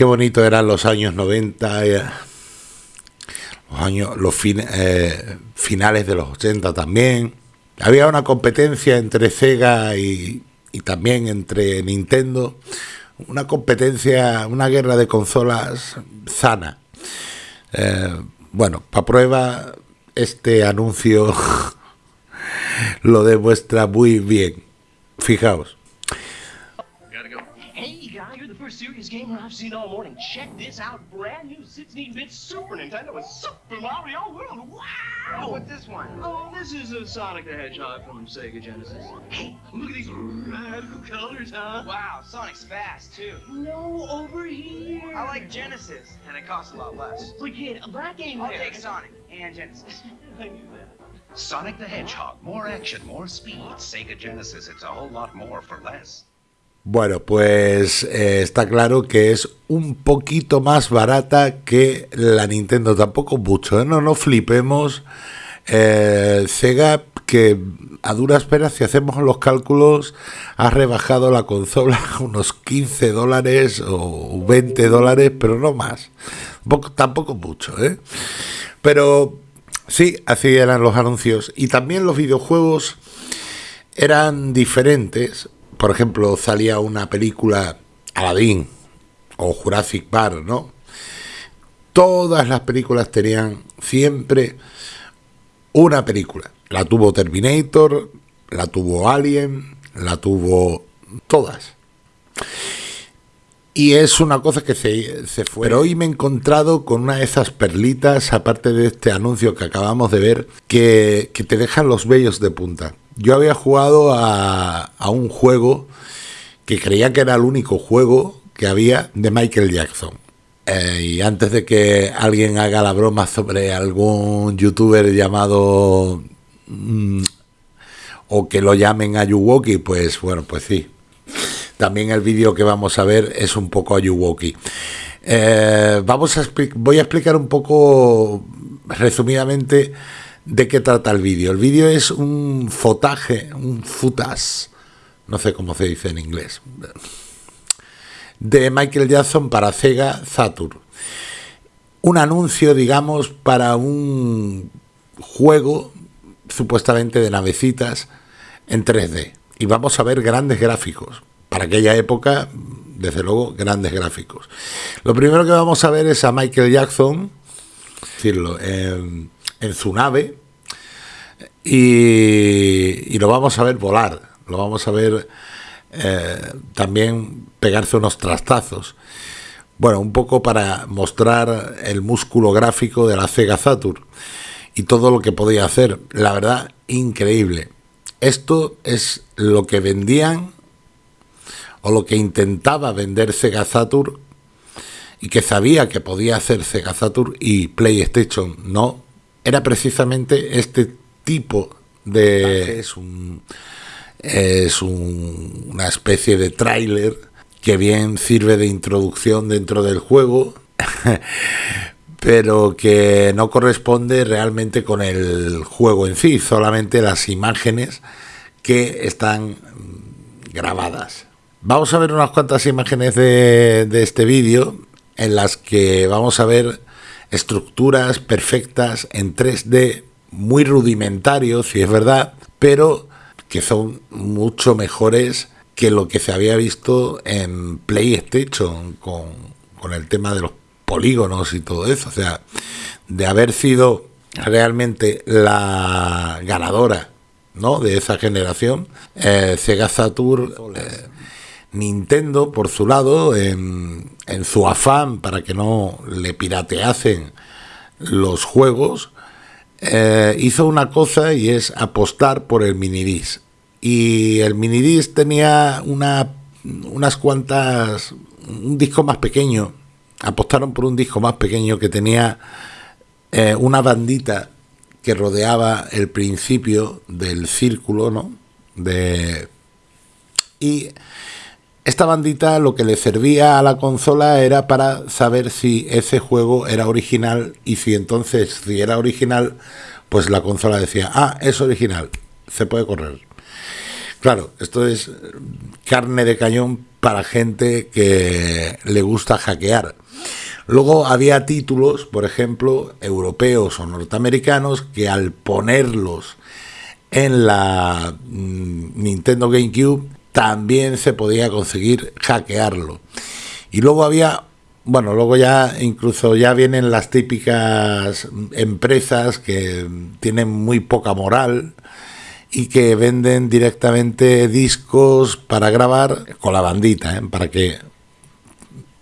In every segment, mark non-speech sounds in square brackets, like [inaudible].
Qué bonito eran los años 90, eh, los años, los eh, finales de los 80 también. Había una competencia entre Sega y, también entre Nintendo, una competencia, una guerra de consolas sana. Eh, bueno, para prueba, este anuncio [laughs] lo demuestra muy bien. Fijaos. Serious gamer I've seen all morning. Check this out. Brand new 16-bit Super Nintendo with Super Mario World. Wow! What's this one? Oh, this is a Sonic the Hedgehog from Sega Genesis. Hey, look at these radical colors, huh? Wow, Sonic's fast, too. No, over here. I like Genesis, and it costs a lot less. But kid, a black game I'll there. take Sonic and Genesis. I knew that. Sonic the Hedgehog. More action, more speed. Sega Genesis, it's a whole lot more for less. Bueno, pues eh, está claro que es un poquito más barata que la Nintendo, tampoco mucho, ¿eh? no nos flipemos. Eh, Sega, que a duras penas, si hacemos los cálculos, ha rebajado la consola [laughs] unos 15 dólares o 20 dólares, pero no más. tampoco mucho, ¿eh? Pero sí, así eran los anuncios. Y también los videojuegos eran diferentes por ejemplo, salía una película Aladdin o Jurassic Park, ¿no? Todas las películas tenían siempre una película. La tuvo Terminator, la tuvo Alien, la tuvo todas. Y es una cosa que se, se, fue. Pero hoy me he encontrado con una de esas perlitas, aparte de este anuncio que acabamos de ver, que, que te dejan los vellos de punta. Yo había jugado a, un juego que creía que era el único juego que había de Michael Jackson. Eh, y antes de que alguien haga la broma sobre algún youtuber llamado mm, o que lo llamen Ayuwoki, pues bueno, pues sí. También el vídeo que vamos a ver es un poco Ayuwoki. Eh, vamos a voy a explicar un poco resumidamente de qué trata el vídeo. El vídeo es un fotaje, un futas, no sé cómo se dice en inglés, de Michael Jackson para Sega Saturn. Un anuncio, digamos, para un juego supuestamente de navecitas en 3D. Y vamos a ver grandes gráficos. Para aquella época, desde luego, grandes gráficos. Lo primero que vamos a ver es a Michael Jackson, decirlo, en en su nave y, lo vamos a ver volar, lo vamos a ver eh, también pegarse unos trastazos. Bueno, un poco para mostrar el músculo gráfico de la Sega Saturn y todo lo que podía hacer. La verdad, increíble. Esto es lo que vendían o lo que intentaba vender Sega Saturn y que sabía que podía hacer Sega Saturn y PlayStation no era precisamente este tipo de... Es, un, es una especie de tráiler que bien sirve de introducción dentro del juego, [laughs] pero que no corresponde realmente con el juego en sí, solamente las imágenes que están grabadas. Vamos a ver unas cuantas imágenes de, de este vídeo en las que vamos a ver estructuras perfectas en 3D, muy rudimentarios, si es verdad, pero que son mucho mejores que lo que se había visto en PlayStation con, con el tema de los polígonos y todo eso. O sea, de haber sido realmente la ganadora ¿no? de esa generación, eh, Sega Saturn eh, Nintendo, por su lado, en, su afán para que no le pirateasen los juegos, eh, hizo una cosa y es apostar por el minidisc. Y el minidisc tenía una, unas cuantas, un disco más pequeño, apostaron por un disco más pequeño que tenía eh, una bandita que rodeaba el principio del círculo, ¿no? De, y esta bandita lo que le servía a la consola era para saber si ese juego era original y si entonces, si era original, pues la consola decía, ah, es original, se puede correr. Claro, esto es carne de cañón para gente que le gusta hackear. Luego había títulos, por ejemplo, europeos o norteamericanos, que al ponerlos en la mm, Nintendo GameCube también se podía conseguir hackearlo. Y luego había, bueno, luego ya incluso ya vienen las típicas empresas que tienen muy poca moral y que venden directamente discos para grabar con la bandita, ¿eh? para que,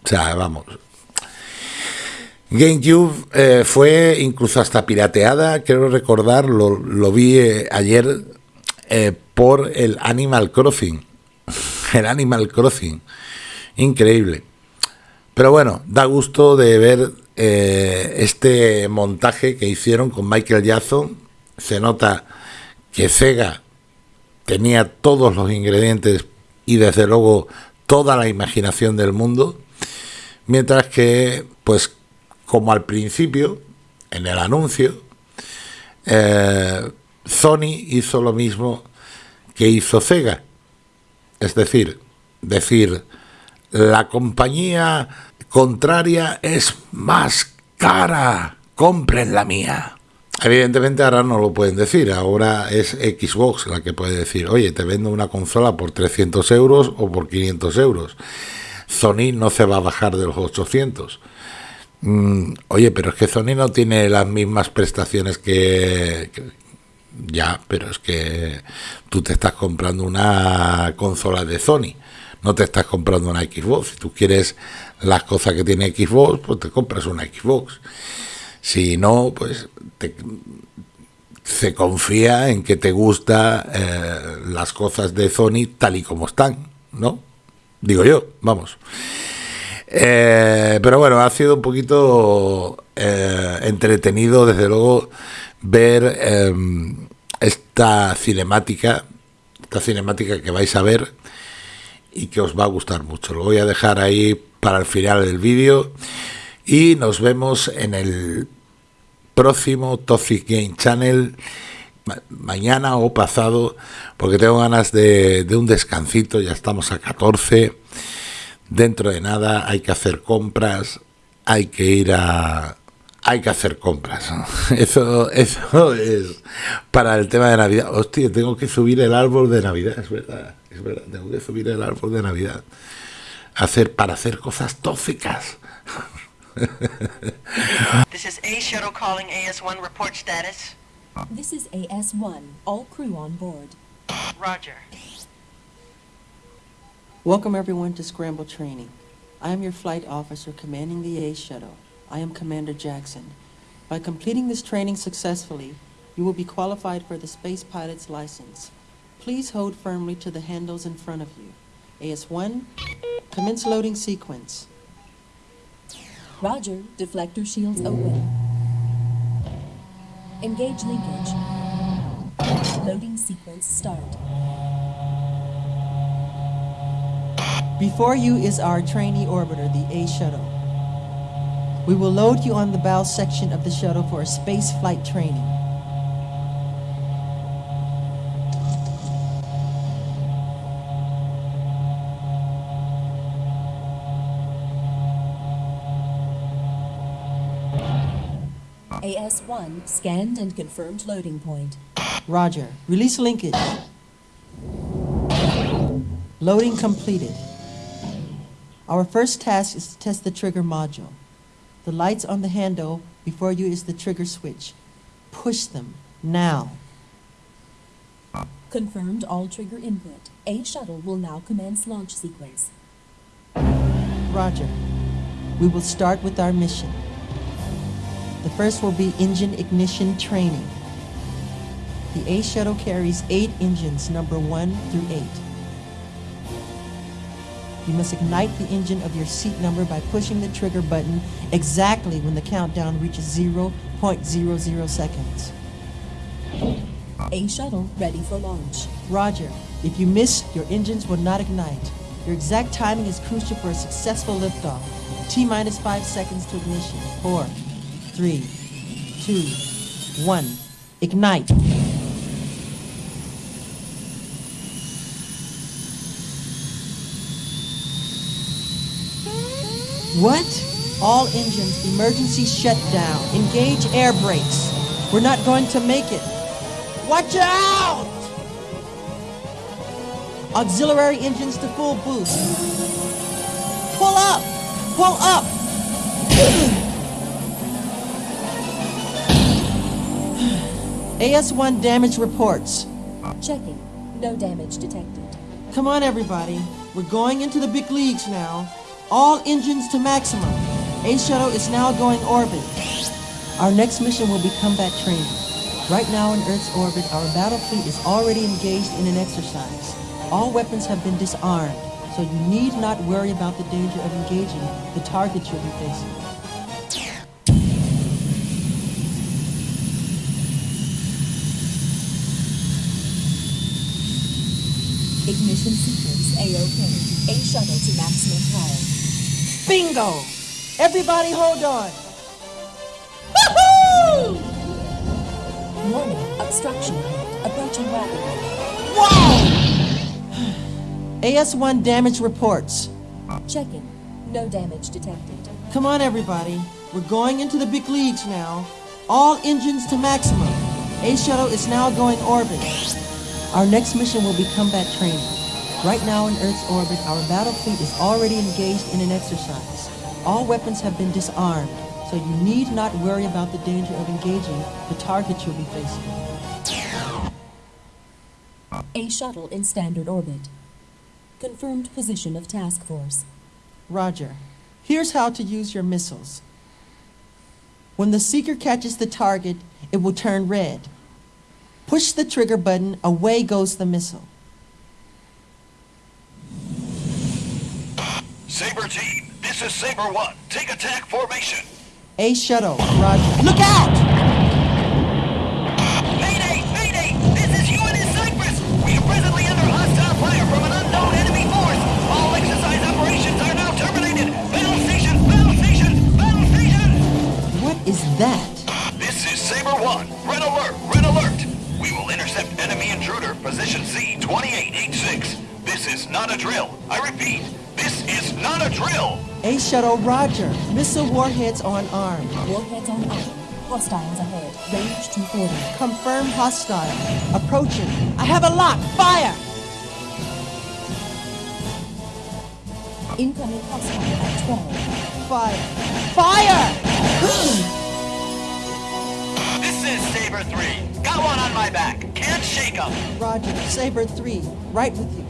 o sea, vamos. GameCube eh, fue incluso hasta pirateada, quiero recordar, lo, vi eh, ayer por el Animal Crossing. El Animal Crossing. Increíble. Pero bueno, da gusto de ver este montaje que hicieron con Michael Jackson. Se nota que Sega tenía todos los ingredientes y desde luego toda la imaginación del mundo, mientras que, pues, como al principio, en el anuncio, eh, Sony hizo lo mismo que hizo Sega. Es decir, decir, la compañía contraria es más cara, compren la mía. Evidentemente ahora no lo pueden decir, ahora es Xbox la que puede decir, oye, te vendo una consola por 300 euros o por 500 euros. Sony no se va a bajar de los 800. Mm, oye, pero es que Sony no tiene las mismas prestaciones que, que, Ya, pero es que tú te estás comprando una consola de Sony, no te estás comprando una Xbox. Si tú quieres las cosas que tiene Xbox, pues te compras una Xbox. Si no, pues se confía en que te gusta eh, las cosas de Sony tal y como están, ¿no? Digo yo, vamos. Eh, pero bueno, ha sido un poquito eh, entretenido, desde luego, ver em, esta cinemática, esta cinemática que vais a ver y que os va a gustar mucho. Lo voy a dejar ahí para el final del vídeo y nos vemos en el próximo Toxic Game Channel mañana o pasado porque tengo ganas de, de, un descansito ya estamos a 14 dentro de nada hay que hacer compras hay que ir a hay que hacer compras [laughs] eso eso es para el tema de navidad hostia tengo que subir el árbol de navidad es verdad es verdad tengo que subir el árbol de navidad hacer para hacer cosas tóxicas [laughs] this is A shuttle calling AS1 report status. This is AS1. All crew on board. Roger. Welcome everyone to Scramble Training. I am your flight officer commanding the A shuttle. I am Commander Jackson. By completing this training successfully, you will be qualified for the space pilot's license. Please hold firmly to the handles in front of you. AS1, commence loading sequence. Roger, deflector shields open. Engage linkage. Loading sequence start. Before you is our trainee orbiter, the A shuttle. We will load you on the bow section of the shuttle for a space flight training. AS1 scanned and confirmed loading point. Roger. Release linkage. Loading completed. Our first task is to test the trigger module. The lights on the handle before you is the trigger switch. Push them now. Confirmed all trigger input. A shuttle will now commence launch sequence. Roger. We will start with our mission. The first will be engine ignition training. The A shuttle carries eight engines, number one through eight. You must ignite the engine of your seat number by pushing the trigger button exactly when the countdown reaches 0.00 seconds. A shuttle ready for launch. Roger. If you miss, your engines will not ignite. Your exact timing is crucial for a successful liftoff. T minus five seconds to ignition. Four, three, two, one. Ignite. What? All engines, emergency shutdown. Engage air brakes. We're not going to make it. Watch out! Auxiliary engines to full boost. Pull up! Pull up! [sighs] AS1 damage reports. Checking. No damage detected. Come on, everybody. We're going into the big leagues now. All engines to maximum. A shuttle is now going orbit. Our next mission will be combat training. Right now in Earth's orbit, our battle fleet is already engaged in an exercise. All weapons have been disarmed, so you need not worry about the danger of engaging the target you'll be facing. Ignition sequence A-OK. A shuttle to maximum power. Bingo! Everybody hold on. Woohoo! Warning. Obstruction. Approaching rapidly. Whoa! AS1 damage reports. Checking. No damage detected. Come on, everybody. We're going into the big leagues now. All engines to maximum. A shuttle is now going orbit. Our next mission will be combat training. Right now in Earth's orbit, our battle fleet is already engaged in an exercise. All weapons have been disarmed, so you need not worry about the danger of engaging the target you'll be facing. A shuttle in standard orbit. Confirmed position of task force. Roger. Here's how to use your missiles. When the seeker catches the target, it will turn red. Push the trigger button, away goes the missile. Saber team, this is Saber 1. Take attack formation. A shuttle, Roger. Look out! Mayday! Mayday! This is UNS Cyprus! We are presently under hostile fire from an unknown enemy force. All exercise operations are now terminated. Battle station! Battle station! Battle station! What is that? This is Saber 1. Red alert! Red alert! We will intercept enemy intruder, position C-2886. This is not a drill. I repeat, this is not a drill. A shuttle, Roger. Missile warheads on arm. Warheads on arm. Hostiles ahead. Range 240. Confirm hostile. Approaching. I have a lock. Fire! Incoming hostile at 12. Fire! Fire! This is Saber 3. Got one on my back. Can't shake him. Roger. Saber 3. Right with you.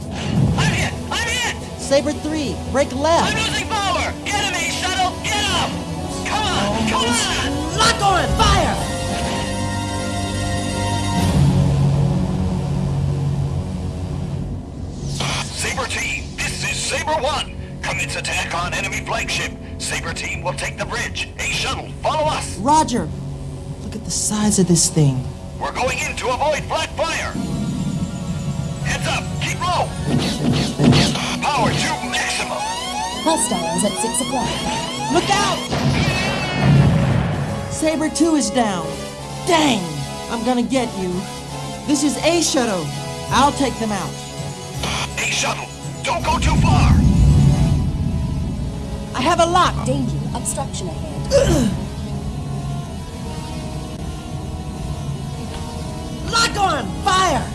I'm hit! I'm hit! Saber 3. Break I'm left. Will take the bridge. A shuttle, follow us. Roger. Look at the size of this thing. We're going in to avoid flat fire. Heads up, keep low. Power to maximum. Hostiles at 6 o'clock. Look out! Saber 2 is down. Dang! I'm gonna get you. This is A shuttle. I'll take them out. A shuttle, don't go too far. I have a lock. Danger. Obstruction ahead. [clears throat] Lock on! Fire!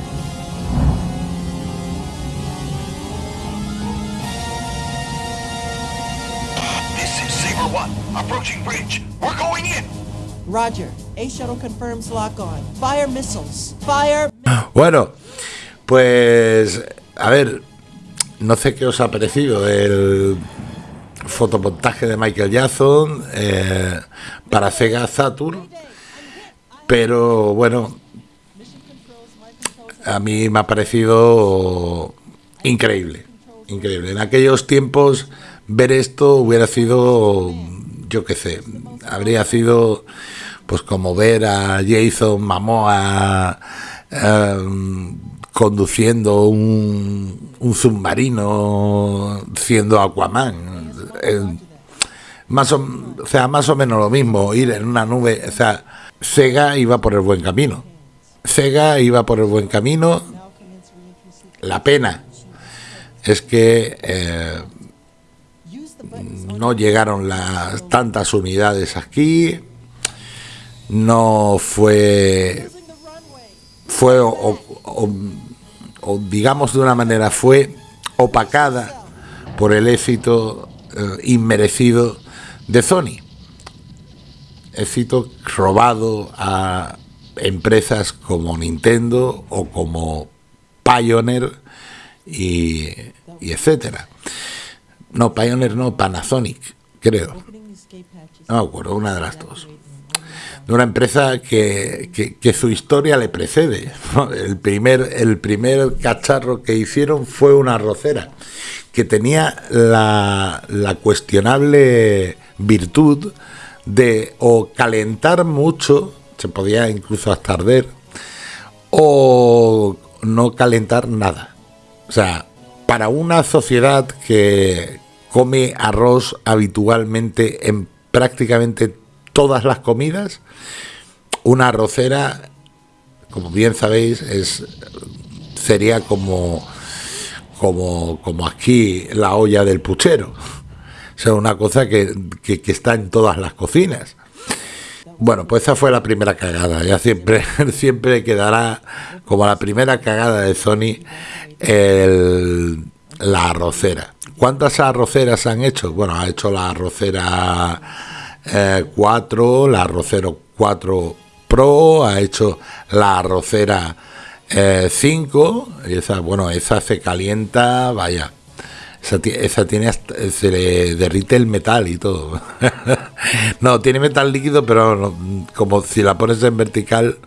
This is Saber 1, approaching bridge. We're going in. Roger. A shuttle confirms lock on. Fire missiles. Fire. [clears throat] Bueno, pues a ver, no sé qué os ha parecido el fotomontaje de Michael Jackson eh, para Sega Saturn, pero bueno, a mí me ha parecido increíble, increíble. En aquellos tiempos ver esto hubiera sido, yo qué sé, habría sido pues como ver a Jason Momoa eh, conduciendo un, un submarino siendo Aquaman. Más o, sea, más o menos lo mismo, ir en una nube, o sea, Sega iba por el buen camino. Sega iba por el buen camino. La pena es que eh, no llegaron las tantas unidades aquí, no fue, fue o, digamos de una manera, fue opacada por el éxito inmerecido de Sony. Éxito robado a empresas como Nintendo o como Pioneer y, y etcétera. No, Pioneer no, Panasonic, creo. No me acuerdo, una de las dos. De una empresa que, que- su historia le precede. El primer, el primer cacharro que hicieron fue una arrocera que tenía la, la cuestionable virtud de o calentar mucho, se podía incluso hasta arder, o no calentar nada. O sea, para una sociedad que come arroz habitualmente en prácticamente todas las comidas, una arrocera, como bien sabéis, es sería como como, como aquí la olla del puchero. O sea, una cosa que, que- que está en todas las cocinas. Bueno, pues esa fue la primera cagada. Ya siempre, [laughs] siempre quedará como la primera cagada de Sony el- la arrocera. ¿Cuántas arroceras han hecho? Bueno, ha hecho la arrocera eh, 4, la arrocero 4 Pro, ha hecho la arrocera eh, 5, y esa, bueno, esa se calienta, vaya. Esa, ti- esa tiene hasta- se le derrite el metal y todo. [laughs] no, tiene metal líquido, pero como si la pones en vertical,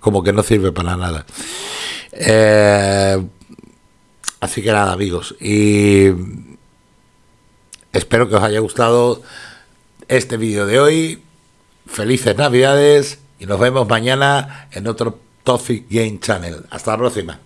como que no sirve para nada. Eh, así que nada, amigos. Y espero que os haya gustado este vídeo de hoy. Felices Navidades y nos vemos mañana en otro Toxic Game Channel. Hasta la próxima.